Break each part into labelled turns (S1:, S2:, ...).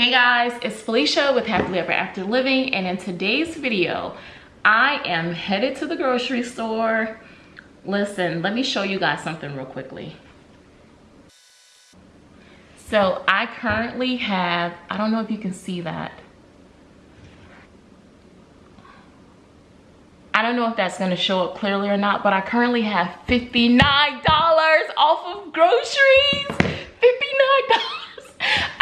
S1: Hey guys, it's Felicia with Happily Ever After Living and in today's video, I am headed to the grocery store. Listen, let me show you guys something real quickly. So I currently have, I don't know if you can see that. I don't know if that's gonna show up clearly or not, but I currently have $59 off of groceries. $59.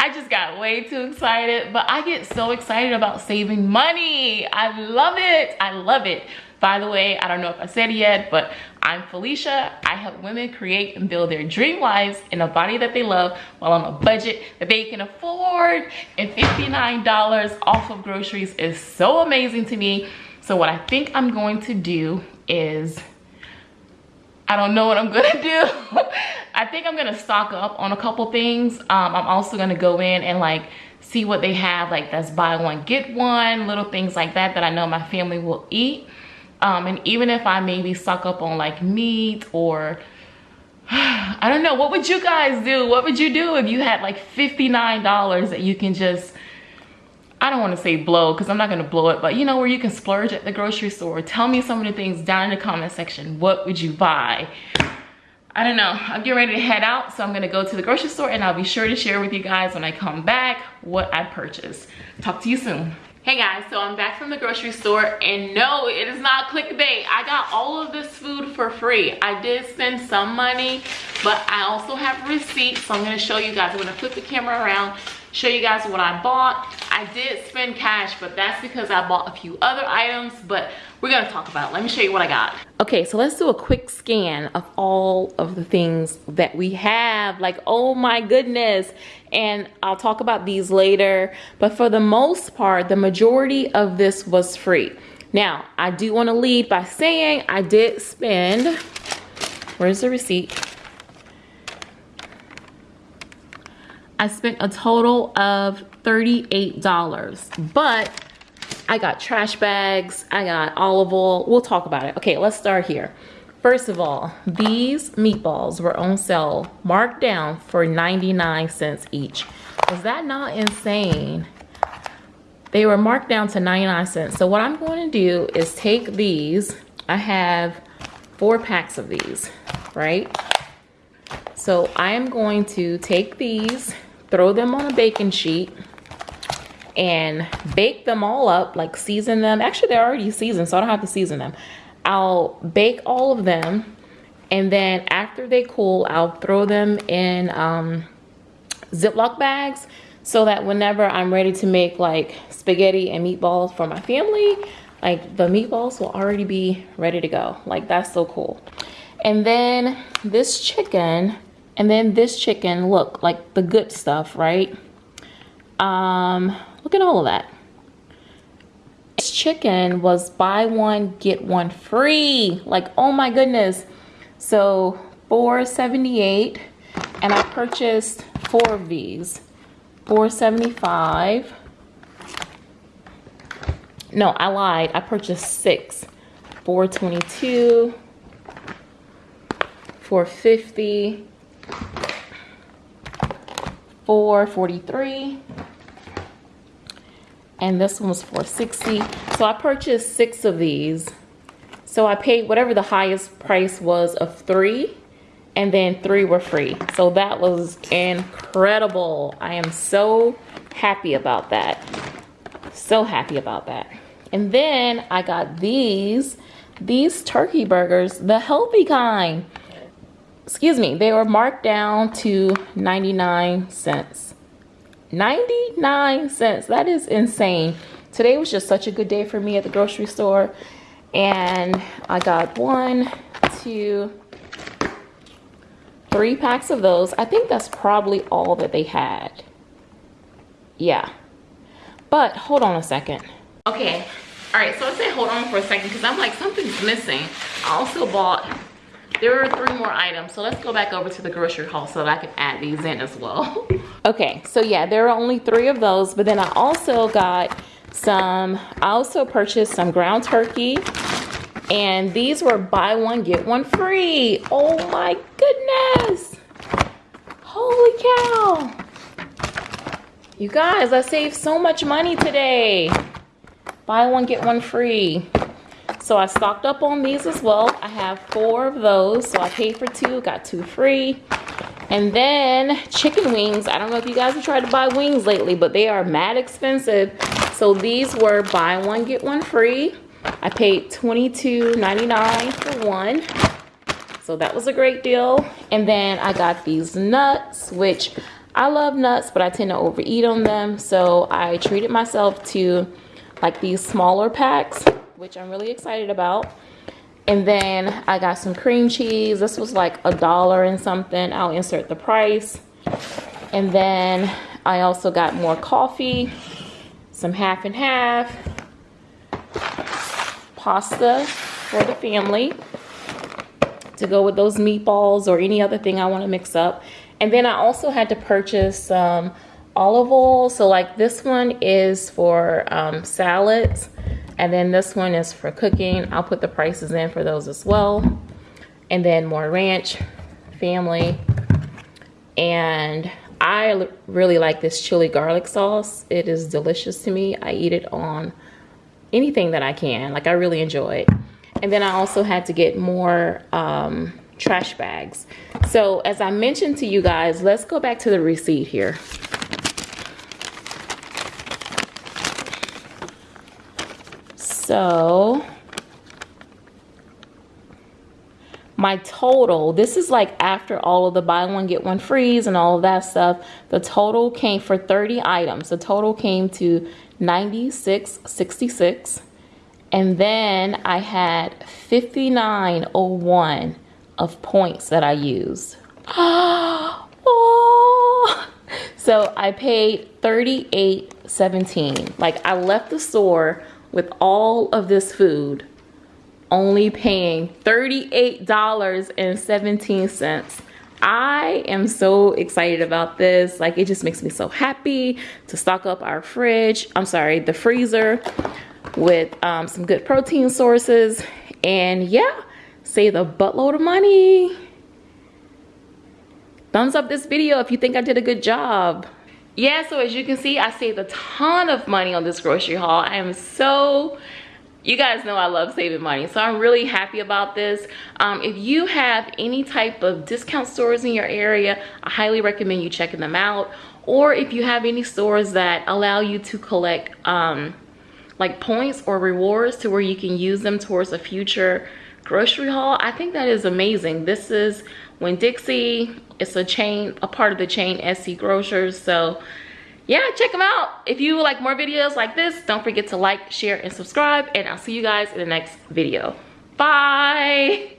S1: I just got way too excited, but I get so excited about saving money. I love it, I love it. By the way, I don't know if I said it yet, but I'm Felicia. I help women create and build their dream lives in a body that they love while on a budget that they can afford. And $59 off of groceries is so amazing to me. So what I think I'm going to do is, I don't know what I'm gonna do. I think I'm gonna stock up on a couple things. Um, I'm also gonna go in and like see what they have, like that's buy one, get one, little things like that that I know my family will eat. Um, and even if I maybe stock up on like meat or I don't know, what would you guys do? What would you do if you had like $59 that you can just I don't want to say blow because I'm not going to blow it, but you know where you can splurge at the grocery store. Tell me some of the things down in the comment section. What would you buy? I don't know. I'm getting ready to head out, so I'm going to go to the grocery store and I'll be sure to share with you guys when I come back what I purchased. Talk to you soon. Hey guys, so I'm back from the grocery store and no, it is not clickbait. I got all of this food for free. I did spend some money, but I also have receipts, so I'm gonna show you guys. I'm gonna flip the camera around show you guys what I bought. I did spend cash, but that's because I bought a few other items, but we're gonna talk about it. Let me show you what I got. Okay, so let's do a quick scan of all of the things that we have. Like, oh my goodness. And I'll talk about these later, but for the most part, the majority of this was free. Now, I do wanna lead by saying I did spend, where's the receipt? I spent a total of $38, but I got trash bags, I got olive oil. We'll talk about it. Okay, let's start here. First of all, these meatballs were on sale, marked down for 99 cents each. Was that not insane? They were marked down to 99 cents. So what I'm going to do is take these. I have four packs of these, right? So I am going to take these throw them on a baking sheet and bake them all up, like season them. Actually, they're already seasoned, so I don't have to season them. I'll bake all of them, and then after they cool, I'll throw them in um, Ziploc bags so that whenever I'm ready to make like spaghetti and meatballs for my family, like the meatballs will already be ready to go. Like that's so cool. And then this chicken, and then this chicken, look, like the good stuff, right? Um, look at all of that. This chicken was buy one, get one free. Like, oh my goodness. So 478 and I purchased four of these. 475. No, I lied. I purchased six. 422. 450 443 and this one was 460 so I purchased six of these. So I paid whatever the highest price was of three and then three were free. So that was incredible. I am so happy about that. So happy about that. And then I got these these turkey burgers the healthy kind excuse me, they were marked down to 99 cents. 99 cents. That is insane. Today was just such a good day for me at the grocery store. And I got one, two, three packs of those. I think that's probably all that they had. Yeah. But hold on a second. Okay. All right, so I say hold on for a second because I'm like, something's missing. I also bought there are three more items so let's go back over to the grocery haul so that i can add these in as well okay so yeah there are only three of those but then i also got some i also purchased some ground turkey and these were buy one get one free oh my goodness holy cow You guys, I saved so much money today. Buy one, get one free. So I stocked up on these as well. I have four of those. So I paid for two, got two free. And then chicken wings. I don't know if you guys have tried to buy wings lately, but they are mad expensive. So these were buy one, get one free. I paid $22.99 for one. So that was a great deal. And then I got these nuts, which I love nuts, but I tend to overeat on them. So I treated myself to like these smaller packs, which I'm really excited about. And then I got some cream cheese. This was like a dollar and something. I'll insert the price. And then I also got more coffee, some half and half, pasta for the family to go with those meatballs or any other thing I want to mix up. And then I also had to purchase some olive oil. So like this one is for um, salads and then this one is for cooking. I'll put the prices in for those as well. And then more ranch, family. And I really like this chili garlic sauce. It is delicious to me. I eat it on anything that I can. Like I really enjoy it. And then I also had to get more um, trash bags. So as I mentioned to you guys, let's go back to the receipt here. So my total, this is like after all of the buy one, get one freeze and all of that stuff. The total came for 30 items. The total came to 96.66. And then I had 5901 of points that I used. oh. So I paid 38.17. Like I left the store with all of this food only paying $38.17. I am so excited about this. Like it just makes me so happy to stock up our fridge. I'm sorry, the freezer with um, some good protein sources. And yeah, save a buttload of money. Thumbs up this video if you think I did a good job. Yeah, so as you can see, I saved a ton of money on this grocery haul. I am so you guys know I love saving money so I'm really happy about this um, if you have any type of discount stores in your area I highly recommend you checking them out or if you have any stores that allow you to collect um, like points or rewards to where you can use them towards a future grocery haul i think that is amazing. This is Winn-Dixie it's a chain a part of the chain SE Grocers. So yeah check them out. If you like more videos like this don't forget to like share and subscribe. And i'll see you guys in the next video. Bye